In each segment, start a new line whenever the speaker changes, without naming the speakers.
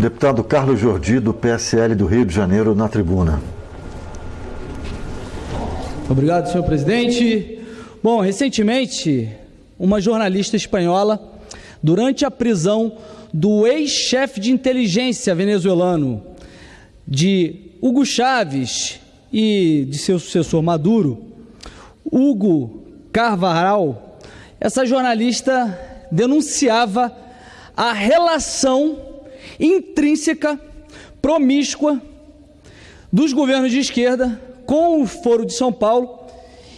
Deputado Carlos Jordi, do PSL do Rio de Janeiro, na tribuna.
Obrigado, senhor presidente. Bom, recentemente, uma jornalista espanhola, durante a prisão do ex-chefe de inteligência venezuelano, de Hugo Chávez e de seu sucessor Maduro, Hugo Carvajal, essa jornalista denunciava a relação intrínseca, promíscua dos governos de esquerda com o Foro de São Paulo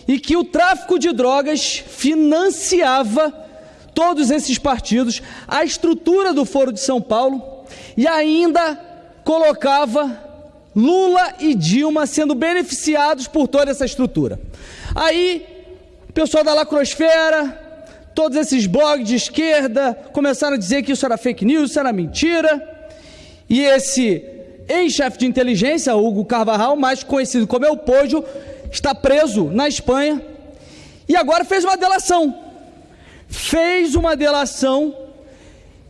e que o tráfico de drogas financiava todos esses partidos, a estrutura do Foro de São Paulo e ainda colocava Lula e Dilma sendo beneficiados por toda essa estrutura. Aí, o pessoal da lacrosfera, todos esses blogs de esquerda começaram a dizer que isso era fake news, isso era mentira. E esse ex-chefe de inteligência, Hugo Carvajal, mais conhecido como El Pojo, está preso na Espanha e agora fez uma delação. Fez uma delação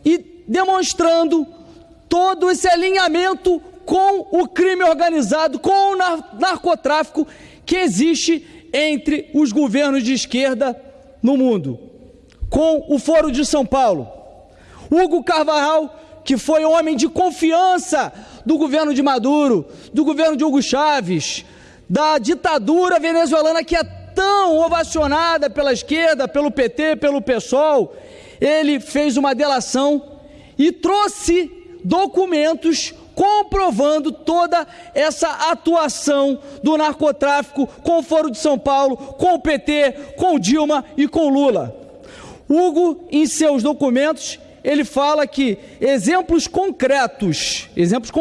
e demonstrando todo esse alinhamento com o crime organizado, com o narcotráfico que existe entre os governos de esquerda no mundo, com o Foro de São Paulo. Hugo Carvajal, que foi homem de confiança do governo de Maduro, do governo de Hugo Chávez, da ditadura venezuelana que é tão ovacionada pela esquerda, pelo PT, pelo PSOL, ele fez uma delação e trouxe documentos comprovando toda essa atuação do narcotráfico com o Foro de São Paulo, com o PT, com Dilma e com Lula. Hugo, em seus documentos, ele fala que exemplos concretos, exemplos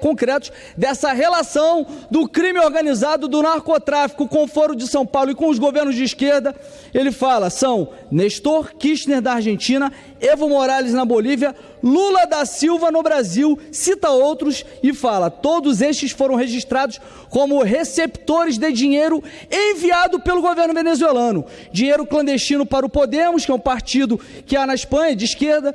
concretos dessa relação do crime organizado do narcotráfico com o Foro de São Paulo e com os governos de esquerda, ele fala, são Nestor Kirchner da Argentina, Evo Morales na Bolívia, Lula da Silva no Brasil, cita outros e fala: todos estes foram registrados como receptores de dinheiro enviado pelo governo venezuelano. Dinheiro clandestino para o Podemos, que é um partido que há na Espanha, de esquerda,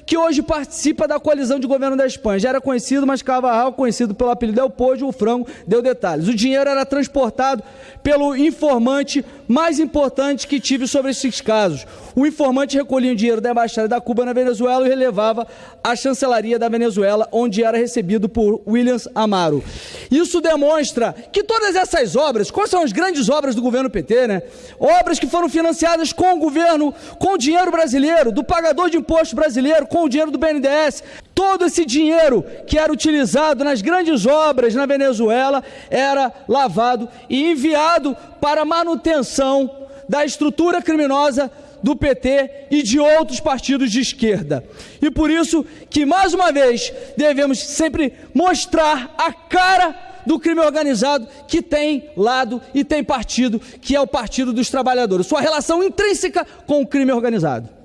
que hoje participa da coalizão de governo da Espanha. Já era conhecido, mas Carvajal, conhecido pelo apelido Del Pojo, o frango, deu detalhes. O dinheiro era transportado pelo informante mais importante que tive sobre esses casos. O informante recolhia o dinheiro da Embaixada da Cuba na Venezuela e relevava à chancelaria da Venezuela, onde era recebido por Williams Amaro. Isso demonstra que todas essas obras, quais são as grandes obras do governo PT, né? Obras que foram financiadas com o governo, com o dinheiro brasileiro, do pagador de imposto brasileiro, com o dinheiro do BNDES. Todo esse dinheiro que era utilizado nas grandes obras na Venezuela era lavado e enviado para manutenção da estrutura criminosa do PT e de outros partidos de esquerda. E por isso que, mais uma vez, devemos sempre mostrar a cara do crime organizado que tem lado e tem partido, que é o Partido dos Trabalhadores. Sua relação intrínseca com o crime organizado.